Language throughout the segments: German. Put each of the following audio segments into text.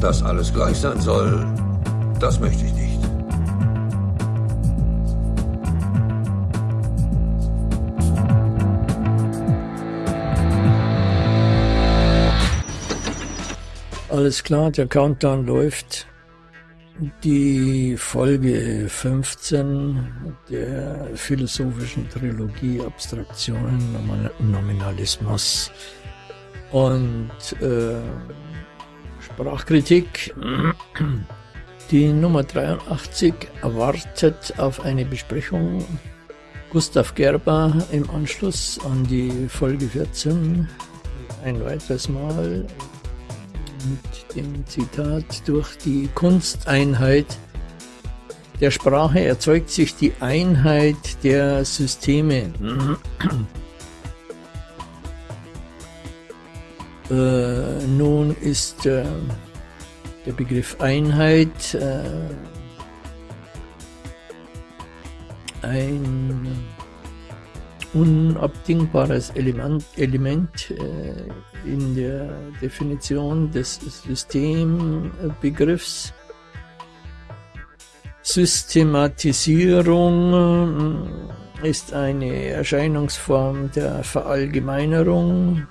Dass alles gleich sein soll, das möchte ich nicht. Alles klar, der Countdown läuft. Die Folge 15 der philosophischen Trilogie Abstraktionen, Nominalismus und äh, Sprachkritik. Die Nummer 83 erwartet auf eine Besprechung Gustav Gerber im Anschluss an die Folge 14 ein weiteres Mal mit dem Zitat, durch die Kunsteinheit der Sprache erzeugt sich die Einheit der Systeme. Äh, nun ist äh, der Begriff Einheit äh, ein unabdingbares Element, Element äh, in der Definition des Systembegriffs. Systematisierung äh, ist eine Erscheinungsform der Verallgemeinerung,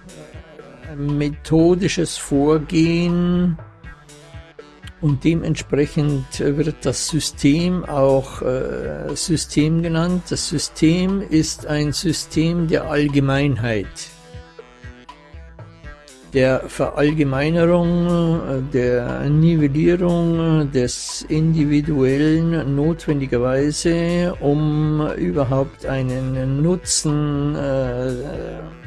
methodisches Vorgehen, und dementsprechend wird das System auch äh, System genannt. Das System ist ein System der Allgemeinheit, der Verallgemeinerung, äh, der Nivellierung des Individuellen notwendigerweise, um überhaupt einen Nutzen äh,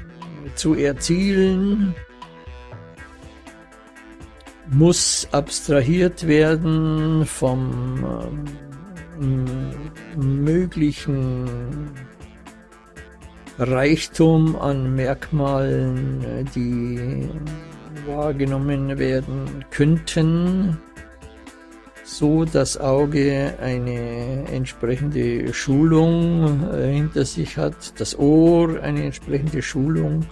zu erzielen muss abstrahiert werden vom äh, möglichen Reichtum an Merkmalen, die wahrgenommen werden könnten, so das Auge eine entsprechende Schulung äh, hinter sich hat, das Ohr eine entsprechende Schulung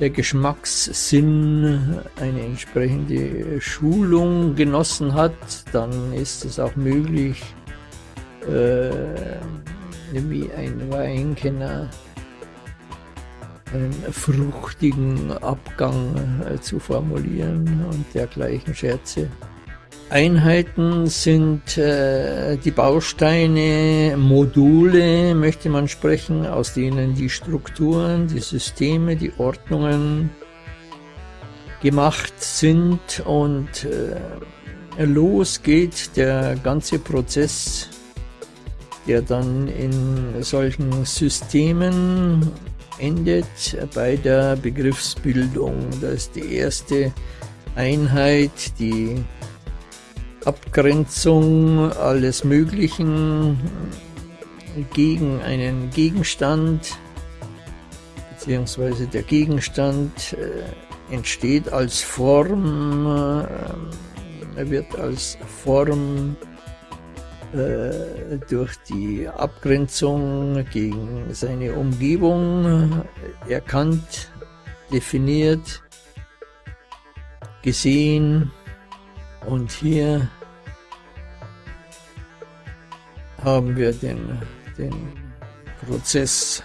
der Geschmackssinn eine entsprechende Schulung genossen hat, dann ist es auch möglich, äh, wie ein Weinkenner einen fruchtigen Abgang äh, zu formulieren und dergleichen Scherze. Einheiten sind äh, die Bausteine, Module, möchte man sprechen, aus denen die Strukturen, die Systeme, die Ordnungen gemacht sind und äh, los geht der ganze Prozess, der dann in solchen Systemen endet bei der Begriffsbildung. Das ist die erste Einheit, die Abgrenzung alles Möglichen gegen einen Gegenstand, beziehungsweise der Gegenstand äh, entsteht als Form, äh, wird als Form äh, durch die Abgrenzung gegen seine Umgebung erkannt, definiert, gesehen, und hier haben wir den, den Prozess,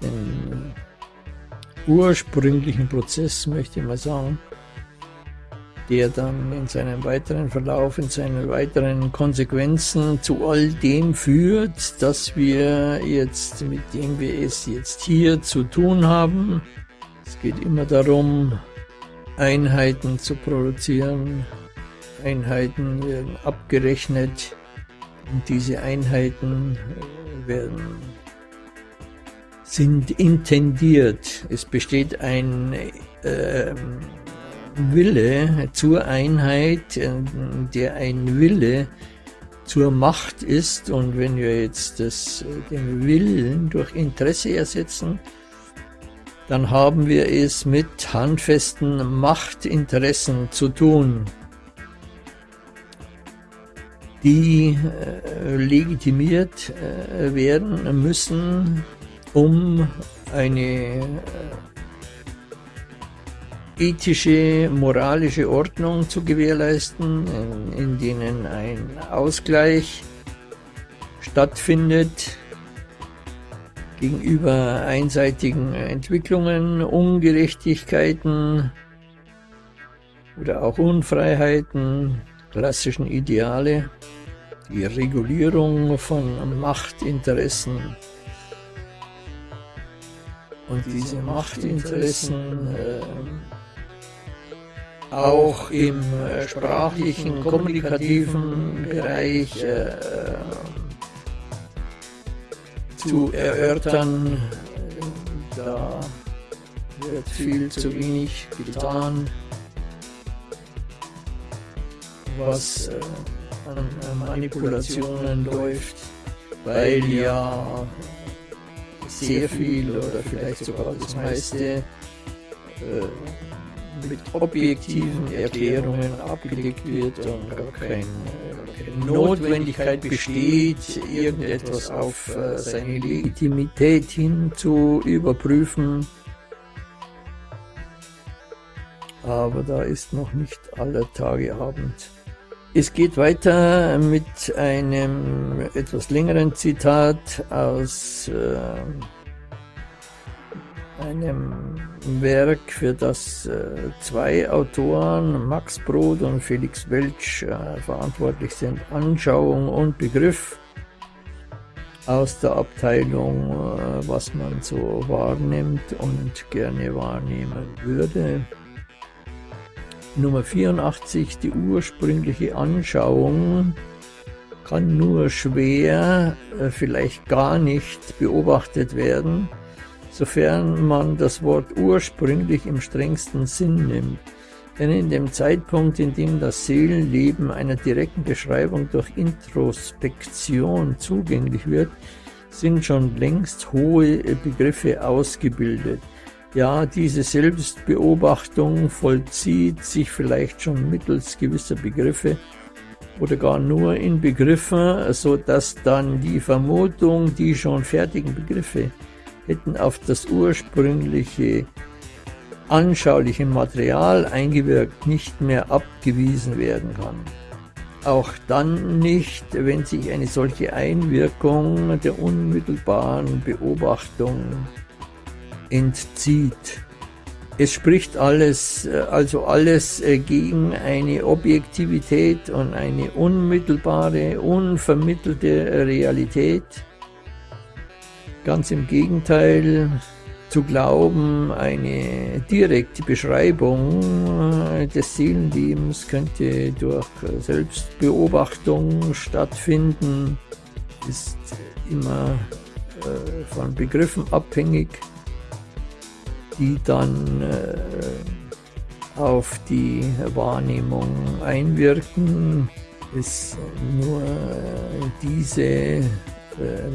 den ursprünglichen Prozess, möchte ich mal sagen, der dann in seinem weiteren Verlauf, in seinen weiteren Konsequenzen zu all dem führt, dass wir jetzt, mit dem wir es jetzt hier zu tun haben. Es geht immer darum, Einheiten zu produzieren. Einheiten werden abgerechnet und diese Einheiten äh, werden sind intendiert. Es besteht ein äh, Wille zur Einheit, äh, der ein Wille zur Macht ist. Und wenn wir jetzt das, äh, den Willen durch Interesse ersetzen, dann haben wir es mit handfesten Machtinteressen zu tun, die äh, legitimiert äh, werden müssen, um eine äh, ethische, moralische Ordnung zu gewährleisten, in, in denen ein Ausgleich stattfindet gegenüber einseitigen Entwicklungen, Ungerechtigkeiten oder auch Unfreiheiten, klassischen Ideale, die Regulierung von Machtinteressen. Und diese Machtinteressen äh, auch im äh, sprachlichen, kommunikativen Bereich äh, zu erörtern. Da wird viel zu wenig getan, was äh, an Manipulationen läuft, weil ja sehr viel oder vielleicht sogar das meiste äh, mit objektiven Erklärungen abgedeckt wird und gar keine Notwendigkeit besteht, irgendetwas auf äh, seine Legitimität hin zu überprüfen. Aber da ist noch nicht aller Tage Abend. Es geht weiter mit einem etwas längeren Zitat aus äh, einem Werk, für das äh, zwei Autoren, Max Brod und Felix Welch, äh, verantwortlich sind, Anschauung und Begriff aus der Abteilung, äh, was man so wahrnimmt und gerne wahrnehmen würde. Nummer 84, die ursprüngliche Anschauung. Kann nur schwer, vielleicht gar nicht beobachtet werden sofern man das Wort ursprünglich im strengsten Sinn nimmt. Denn in dem Zeitpunkt, in dem das Seelenleben einer direkten Beschreibung durch Introspektion zugänglich wird, sind schon längst hohe Begriffe ausgebildet. Ja, diese Selbstbeobachtung vollzieht sich vielleicht schon mittels gewisser Begriffe oder gar nur in Begriffen, so dass dann die Vermutung, die schon fertigen Begriffe hätten auf das ursprüngliche anschauliche Material eingewirkt, nicht mehr abgewiesen werden kann. Auch dann nicht, wenn sich eine solche Einwirkung der unmittelbaren Beobachtung entzieht. Es spricht alles, also alles äh, gegen eine Objektivität und eine unmittelbare, unvermittelte Realität, Ganz im Gegenteil, zu glauben, eine direkte Beschreibung äh, des Seelenlebens könnte durch Selbstbeobachtung stattfinden, ist immer äh, von Begriffen abhängig, die dann äh, auf die Wahrnehmung einwirken. Ist nur diese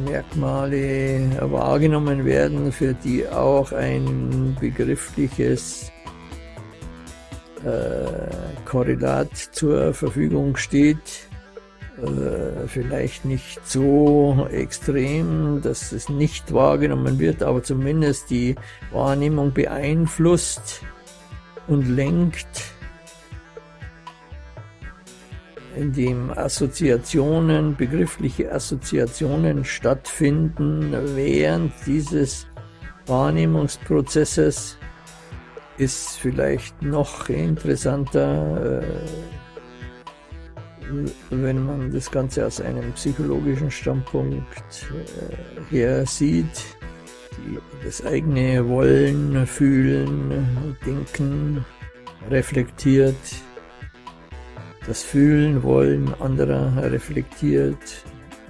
Merkmale wahrgenommen werden, für die auch ein begriffliches äh, Korrelat zur Verfügung steht. Äh, vielleicht nicht so extrem, dass es nicht wahrgenommen wird, aber zumindest die Wahrnehmung beeinflusst und lenkt in dem Assoziationen, begriffliche Assoziationen stattfinden während dieses Wahrnehmungsprozesses, ist vielleicht noch interessanter, äh, wenn man das Ganze aus einem psychologischen Standpunkt äh, her sieht. das eigene Wollen, Fühlen, Denken reflektiert das Fühlen, Wollen anderer reflektiert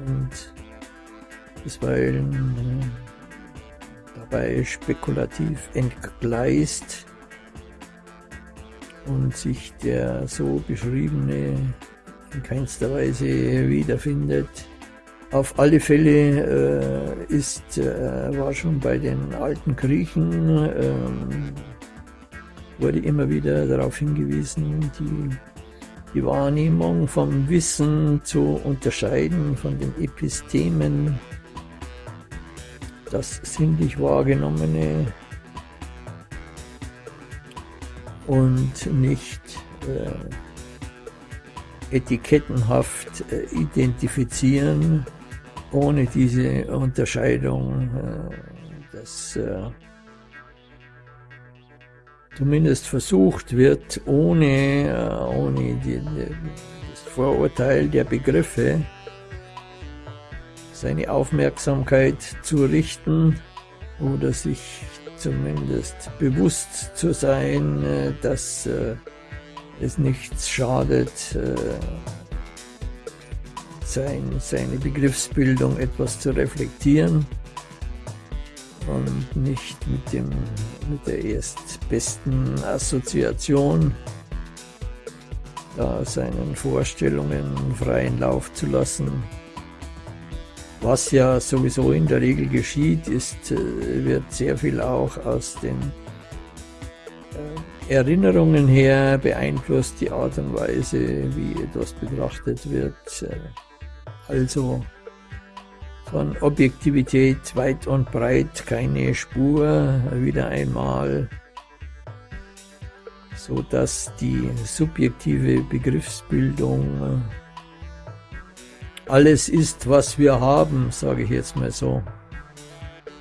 und bisweilen äh, dabei spekulativ entgleist und sich der so beschriebene in keinster Weise wiederfindet. Auf alle Fälle äh, ist, äh, war schon bei den alten Griechen, äh, wurde immer wieder darauf hingewiesen, die die Wahrnehmung vom Wissen zu unterscheiden von den Epistemen, das sinnlich Wahrgenommene und nicht äh, etikettenhaft äh, identifizieren, ohne diese Unterscheidung, äh, dass äh, zumindest versucht wird, ohne, äh, ohne die, das Vorurteil der Begriffe seine Aufmerksamkeit zu richten oder sich zumindest bewusst zu sein, äh, dass äh, es nichts schadet, sein, seine Begriffsbildung etwas zu reflektieren und nicht mit, dem, mit der erstbesten Assoziation da seinen Vorstellungen freien Lauf zu lassen. Was ja sowieso in der Regel geschieht, ist, äh, wird sehr viel auch aus den äh, Erinnerungen her beeinflusst, die Art und Weise, wie etwas betrachtet wird. Äh, also von Objektivität weit und breit keine Spur, wieder einmal, so dass die subjektive Begriffsbildung äh, alles ist, was wir haben, sage ich jetzt mal so.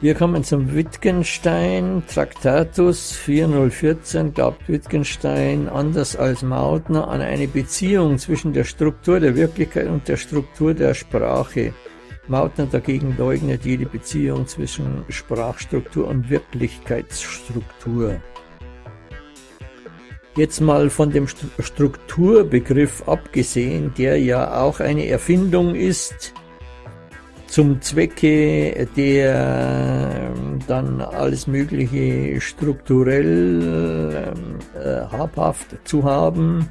Wir kommen zum Wittgenstein, Traktatus 4014, glaubt Wittgenstein, anders als Mautner, an eine Beziehung zwischen der Struktur der Wirklichkeit und der Struktur der Sprache. Mautner dagegen leugnet jede Beziehung zwischen Sprachstruktur und Wirklichkeitsstruktur. Jetzt mal von dem Strukturbegriff abgesehen, der ja auch eine Erfindung ist, zum Zwecke der ähm, dann alles Mögliche strukturell äh, habhaft zu haben,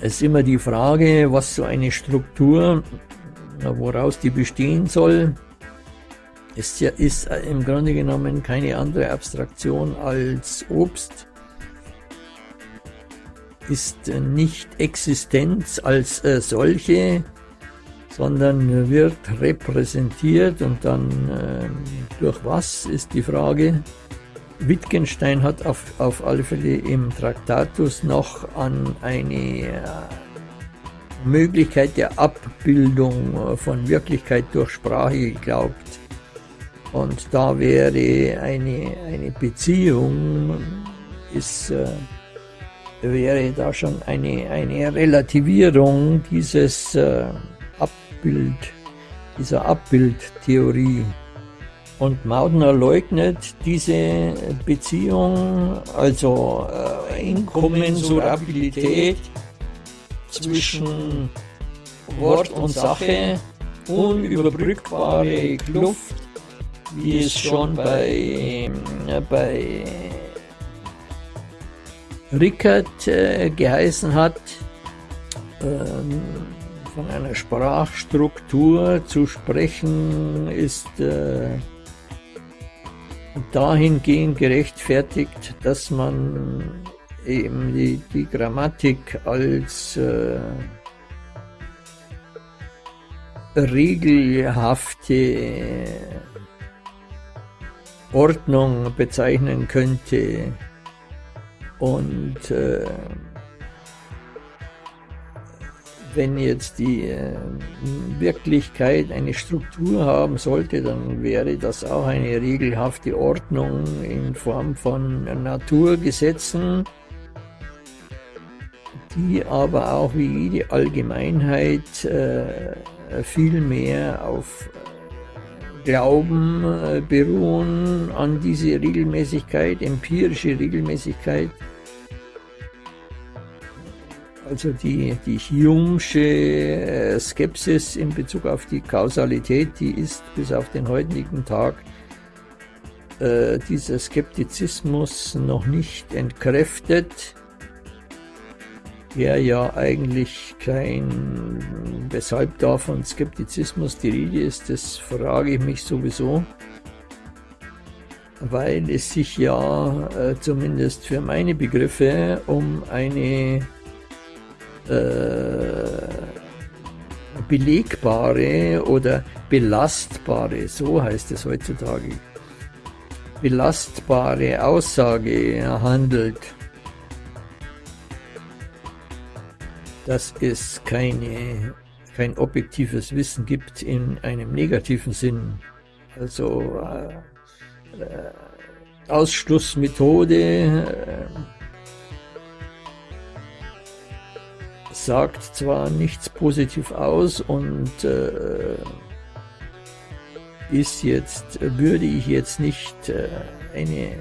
ist immer die Frage, was so eine Struktur woraus die bestehen soll, ist, ja, ist im Grunde genommen keine andere Abstraktion als Obst, ist nicht Existenz als äh, solche, sondern wird repräsentiert und dann äh, durch was ist die Frage. Wittgenstein hat auf, auf alle Fälle im Traktatus noch an eine äh, Möglichkeit der Abbildung äh, von Wirklichkeit durch Sprache geglaubt. Und da wäre eine, eine Beziehung, ist, äh, wäre da schon eine, eine Relativierung dieses äh, Abbild, dieser Abbildtheorie. Und Maudner leugnet diese Beziehung, also äh, Inkommensurabilität zwischen Wort und Sache, unüberbrückbare Kluft, wie es schon bei, äh, bei Rickert äh, geheißen hat, ähm, von einer Sprachstruktur zu sprechen, ist äh, dahingehend gerechtfertigt, dass man eben die, die Grammatik als äh, regelhafte Ordnung bezeichnen könnte und äh, wenn jetzt die äh, Wirklichkeit eine Struktur haben sollte, dann wäre das auch eine regelhafte Ordnung in Form von Naturgesetzen, die aber auch wie jede Allgemeinheit äh, viel mehr auf äh, Glauben äh, beruhen an diese Regelmäßigkeit, empirische Regelmäßigkeit. Also die, die Hume'sche äh, Skepsis in Bezug auf die Kausalität, die ist bis auf den heutigen Tag äh, dieser Skeptizismus noch nicht entkräftet der ja eigentlich kein, weshalb da von Skeptizismus die Rede ist, das frage ich mich sowieso, weil es sich ja äh, zumindest für meine Begriffe um eine äh, belegbare oder belastbare, so heißt es heutzutage, belastbare Aussage handelt dass es keine, kein objektives Wissen gibt in einem negativen Sinn. Also äh, äh, Ausschlussmethode äh, sagt zwar nichts positiv aus und äh, ist jetzt, würde ich jetzt nicht äh, eine,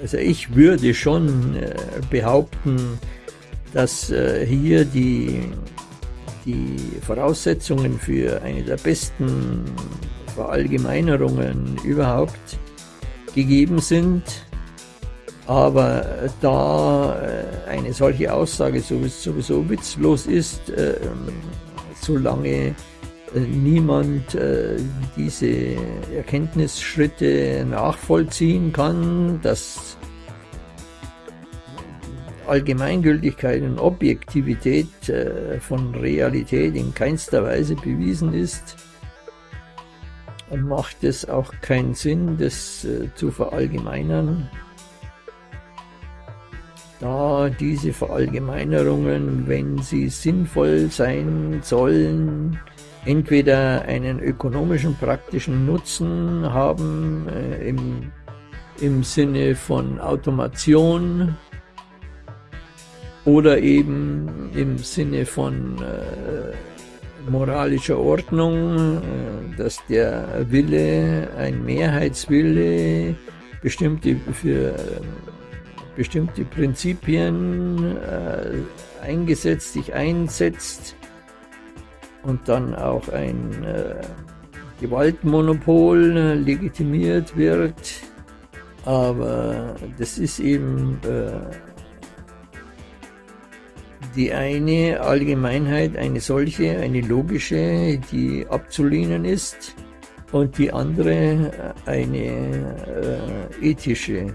also ich würde schon äh, behaupten, dass äh, hier die, die Voraussetzungen für eine der besten Verallgemeinerungen überhaupt gegeben sind. Aber da äh, eine solche Aussage sowieso witzlos ist, äh, solange äh, niemand diese Erkenntnisschritte nachvollziehen kann, dass Allgemeingültigkeit und Objektivität von Realität in keinster Weise bewiesen ist, macht es auch keinen Sinn, das zu verallgemeinern. Da diese Verallgemeinerungen, wenn sie sinnvoll sein sollen, entweder einen ökonomischen, praktischen Nutzen haben äh, im, im Sinne von Automation oder eben im Sinne von äh, moralischer Ordnung, äh, dass der Wille, ein Mehrheitswille, bestimmte für bestimmte Prinzipien äh, eingesetzt, sich einsetzt und dann auch ein äh, Gewaltmonopol äh, legitimiert wird. Aber das ist eben äh, die eine Allgemeinheit, eine solche, eine logische, die abzulehnen ist und die andere äh, eine äh, ethische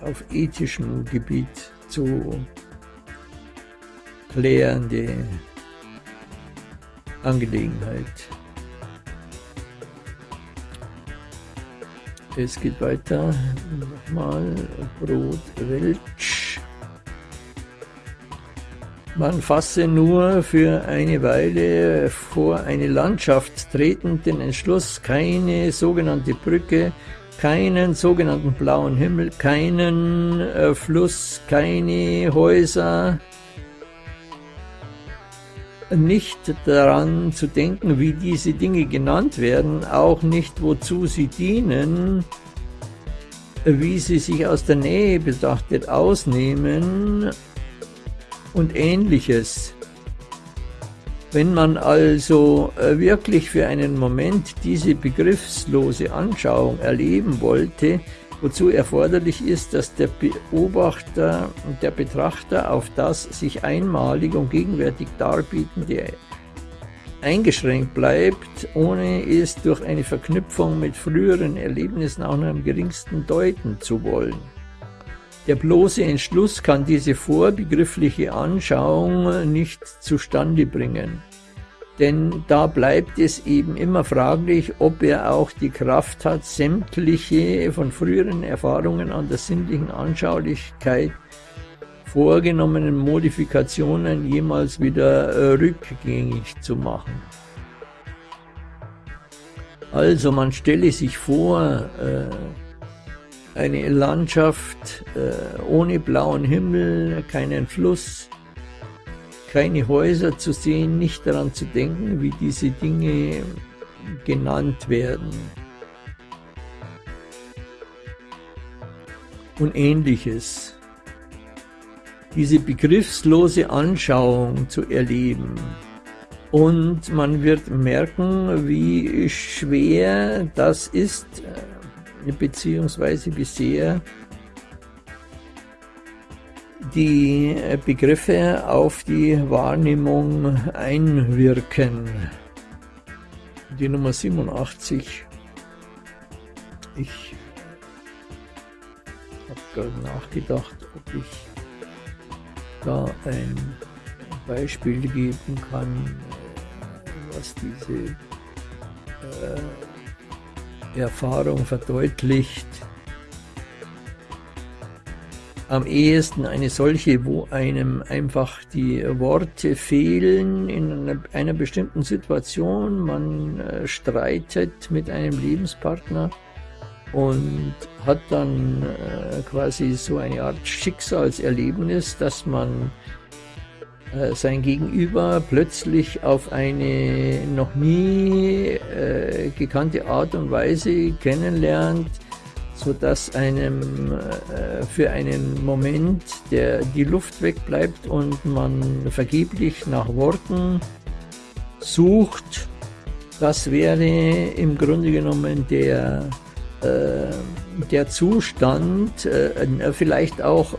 auf ethischem Gebiet zu klärende Angelegenheit. Es geht weiter. Nochmal Brot Welch. Man fasse nur für eine Weile vor eine Landschaft tretend den Entschluss, keine sogenannte Brücke keinen sogenannten blauen Himmel, keinen äh, Fluss, keine Häuser, nicht daran zu denken, wie diese Dinge genannt werden, auch nicht wozu sie dienen, wie sie sich aus der Nähe betrachtet ausnehmen und ähnliches. Wenn man also äh, wirklich für einen Moment diese begriffslose Anschauung erleben wollte, wozu erforderlich ist, dass der Beobachter und der Betrachter auf das sich einmalig und gegenwärtig darbietende eingeschränkt bleibt, ohne es durch eine Verknüpfung mit früheren Erlebnissen auch nur am geringsten deuten zu wollen. Der bloße Entschluss kann diese vorbegriffliche Anschauung nicht zustande bringen. Denn da bleibt es eben immer fraglich, ob er auch die Kraft hat, sämtliche von früheren Erfahrungen an der sinnlichen Anschaulichkeit vorgenommenen Modifikationen jemals wieder äh, rückgängig zu machen. Also man stelle sich vor, äh, eine Landschaft äh, ohne blauen Himmel, keinen Fluss, keine Häuser zu sehen, nicht daran zu denken, wie diese Dinge genannt werden. Und ähnliches. Diese begriffslose Anschauung zu erleben. Und man wird merken, wie schwer das ist, äh, beziehungsweise bisher die Begriffe auf die Wahrnehmung einwirken. Die Nummer 87. Ich habe gerade nachgedacht, ob ich da ein Beispiel geben kann, was diese äh, Erfahrung verdeutlicht. am ehesten eine solche, wo einem einfach die Worte fehlen in einer, bestimmten Situation. Man äh, streitet mit einem Lebenspartner und hat dann äh, quasi so eine Art Schicksalserlebnis, dass man äh, sein Gegenüber plötzlich auf eine noch nie äh, gekannte Art und Weise kennenlernt, sodass einem äh, für einen Moment der, die Luft wegbleibt und man vergeblich nach Worten sucht. Das wäre im Grunde genommen der, äh, der Zustand, äh, vielleicht auch,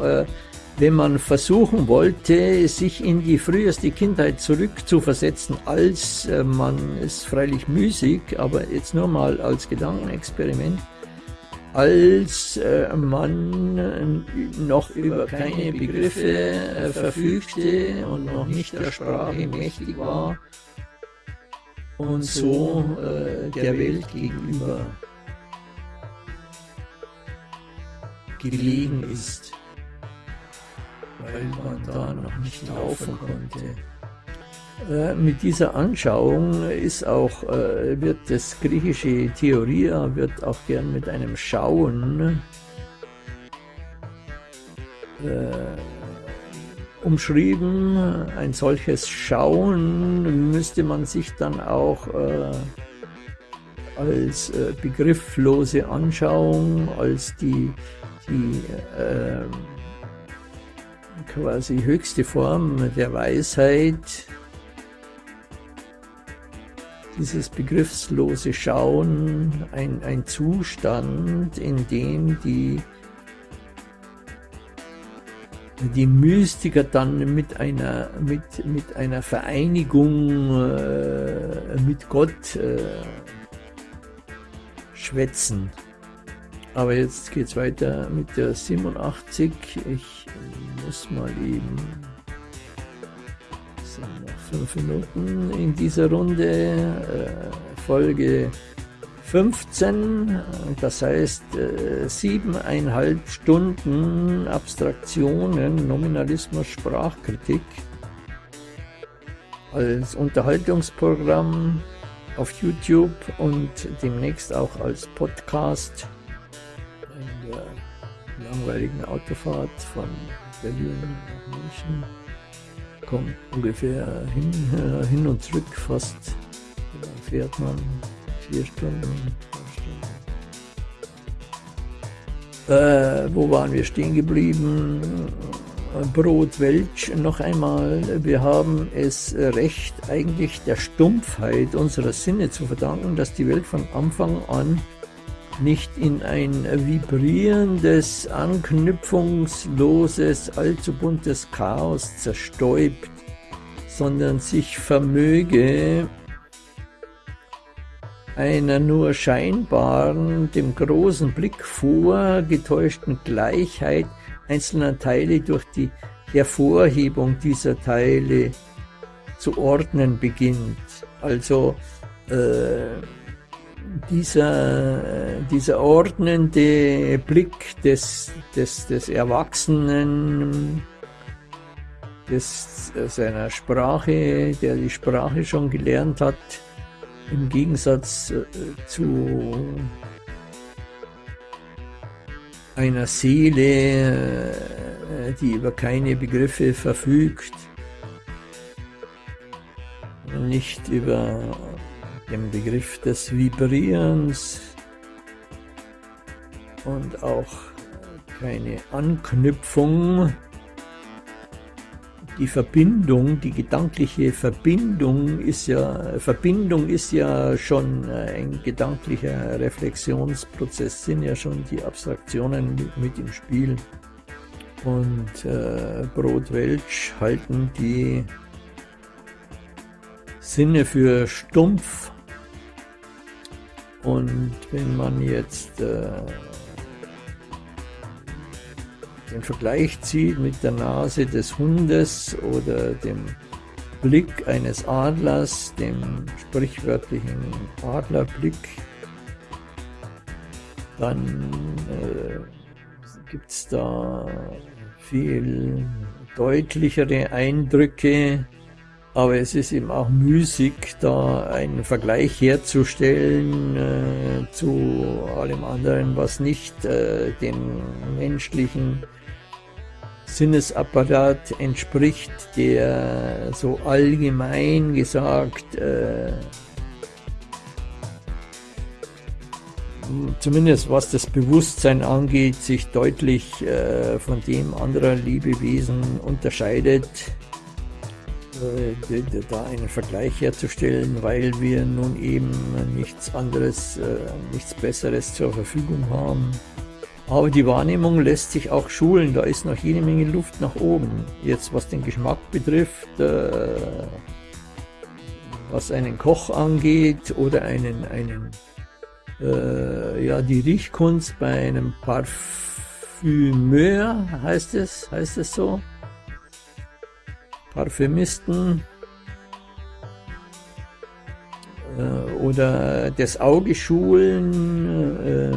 wenn man versuchen wollte, sich in die früheste Kindheit zurückzuversetzen, als äh, man ist freilich müßig, aber jetzt nur mal als Gedankenexperiment, als äh, man noch über keine Begriffe äh, verfügte und noch nicht der Sprache mächtig war und so äh, der Welt gegenüber gelegen ist, weil man da noch nicht laufen konnte. Äh, mit dieser Anschauung ist auch, äh, wird das griechische Theoria wird auch gern mit einem Schauen äh, umschrieben. Ein solches Schauen müsste man sich dann auch äh, als begrifflose Anschauung, als die, die quasi höchste Form der Weisheit dieses begriffslose Schauen ein, ein Zustand, in dem die, die Mystiker dann mit einer, mit, mit einer Vereinigung äh, mit Gott äh, schwätzen. Aber jetzt geht es weiter mit der 87. Ich muss mal eben fünf Minuten in dieser Runde, äh, Folge 15, das heißt äh, siebeneinhalb Stunden Abstraktionen, Nominalismus, Sprachkritik als Unterhaltungsprogramm auf YouTube und demnächst auch als Podcast in der langweiligen Autofahrt von Berlin nach München kommt ungefähr hin, äh, hin und zurück fast. Dann fährt man vier Stunden. Äh, wo waren wir stehen geblieben? Brot Welch noch einmal. Wir haben es recht eigentlich der Stumpfheit unserer Sinne zu verdanken, dass die Welt von Anfang an nicht in ein vibrierendes, anknüpfungsloses, allzu buntes Chaos zerstäubt, sondern sich vermöge, einer nur scheinbaren, dem großen Blick vorgetäuschten Gleichheit einzelner Teile durch die Hervorhebung dieser Teile zu ordnen beginnt. Also äh, dieser, dieser ordnende Blick des, des, des Erwachsenen, des, seiner Sprache, der die Sprache schon gelernt hat, im Gegensatz äh, zu einer Seele, äh, die über keine Begriffe verfügt, nicht über dem Begriff des Vibrierens und auch keine Anknüpfung. Die Verbindung, die gedankliche Verbindung ist ja, Verbindung ist ja schon ein gedanklicher Reflexionsprozess, sind ja schon die Abstraktionen mit, mit im Spiel. Und äh, Brotwelsch halten die Sinne für stumpf und wenn man jetzt äh, den Vergleich zieht mit der Nase des Hundes oder dem Blick eines Adlers, dem sprichwörtlichen Adlerblick, dann äh, gibt es da viel deutlichere Eindrücke, aber es ist eben auch müßig, da einen Vergleich herzustellen äh, zu allem anderen, was nicht äh, dem menschlichen Sinnesapparat entspricht, der so allgemein gesagt äh, zumindest was das Bewusstsein angeht, sich deutlich äh, von dem anderer Lebewesen unterscheidet, da einen Vergleich herzustellen, weil wir nun eben nichts anderes, äh, nichts Besseres zur Verfügung haben. Aber die Wahrnehmung lässt sich auch schulen, da ist noch jede Menge Luft nach oben. Jetzt was den Geschmack betrifft, äh, was einen Koch angeht oder einen, einen äh, ja, die Riechkunst bei einem Parfümeur, heißt es, heißt es so? Parfümisten äh, oder das Auge schulen, äh,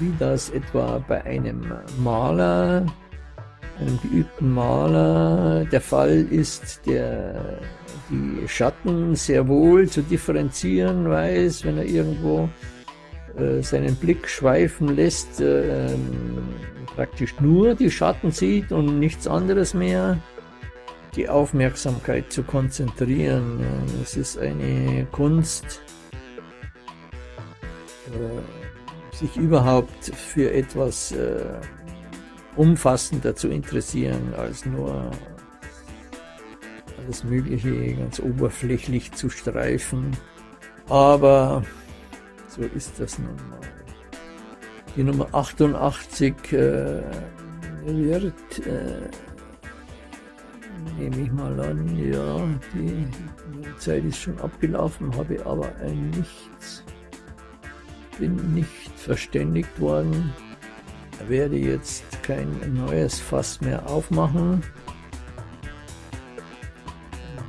wie das etwa bei einem Maler, einem geübten Maler der Fall ist, der die Schatten sehr wohl zu differenzieren weiß, wenn er irgendwo äh, seinen Blick schweifen lässt, äh, praktisch nur die Schatten sieht und nichts anderes mehr, die Aufmerksamkeit zu konzentrieren. Es ist eine Kunst, äh, sich überhaupt für etwas äh, umfassender zu interessieren als nur alles Mögliche ganz oberflächlich zu streifen. Aber so ist das nun mal. Die Nummer 88 äh, wird, äh, nehme ich mal an, ja, die, Zeit ist schon abgelaufen, habe aber ein Nichts, bin nicht verständigt worden, werde jetzt kein neues Fass mehr aufmachen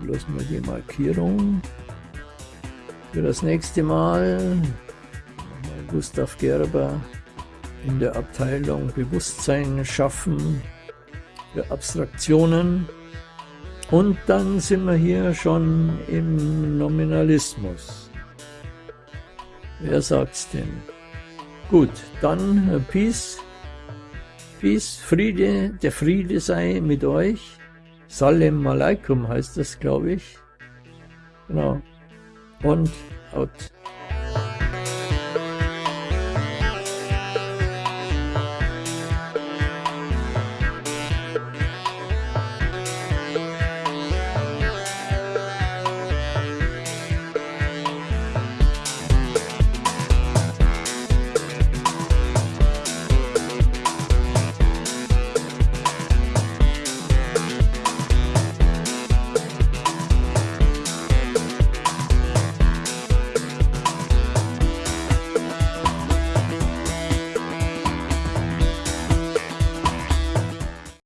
bloß mal die Markierung für das nächste Mal. Gustav Gerber in der Abteilung Bewusstsein schaffen für Abstraktionen. Und dann sind wir hier schon im Nominalismus. Wer sagt's denn? Gut, dann äh, Peace. Peace, Friede, der Friede sei mit euch. Salem Aleikum heißt das, glaube ich. Genau. Und out.